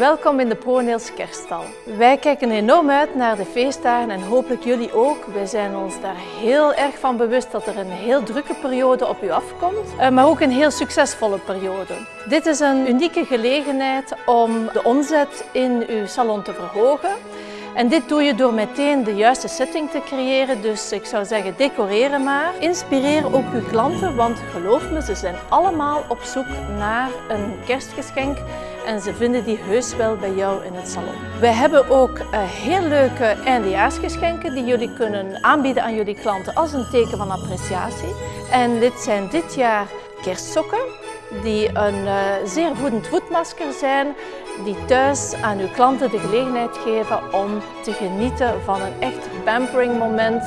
Welkom in de ProNails kerststal. Wij kijken enorm uit naar de feestdagen en hopelijk jullie ook. Wij zijn ons daar heel erg van bewust dat er een heel drukke periode op u afkomt, eh, maar ook een heel succesvolle periode. Dit is een unieke gelegenheid om de omzet in uw salon te verhogen. En dit doe je door meteen de juiste setting te creëren. Dus ik zou zeggen, decoreren maar. Inspireer ook uw klanten, want geloof me, ze zijn allemaal op zoek naar een kerstgeschenk. En ze vinden die heus wel bij jou in het salon. Wij hebben ook uh, heel leuke eindejaarsgeschenken die jullie kunnen aanbieden aan jullie klanten als een teken van appreciatie. En dit zijn dit jaar kerstsokken die een uh, zeer voedend voetmasker zijn, die thuis aan uw klanten de gelegenheid geven om te genieten van een echt pampering moment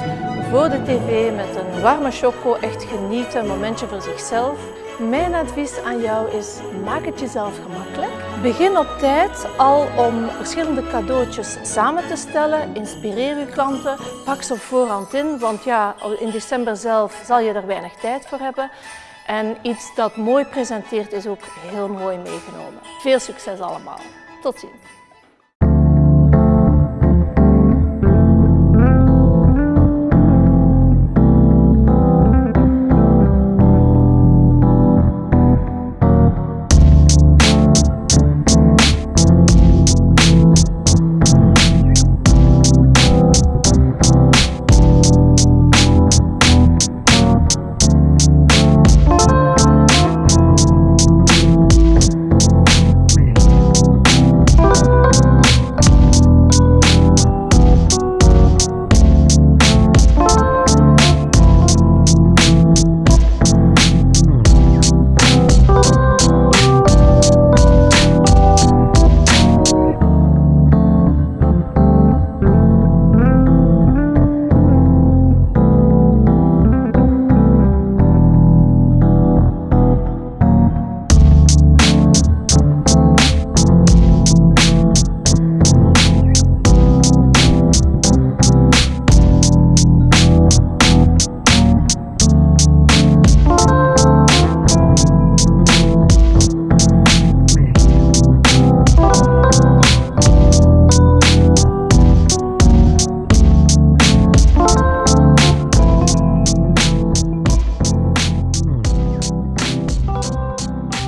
voor de tv met een warme choco, echt genieten, een momentje voor zichzelf. Mijn advies aan jou is, maak het jezelf gemakkelijk. Begin op tijd al om verschillende cadeautjes samen te stellen. Inspireer je klanten, pak ze op voorhand in, want ja, in december zelf zal je er weinig tijd voor hebben. En iets dat mooi presenteert is ook heel mooi meegenomen. Veel succes allemaal. Tot ziens.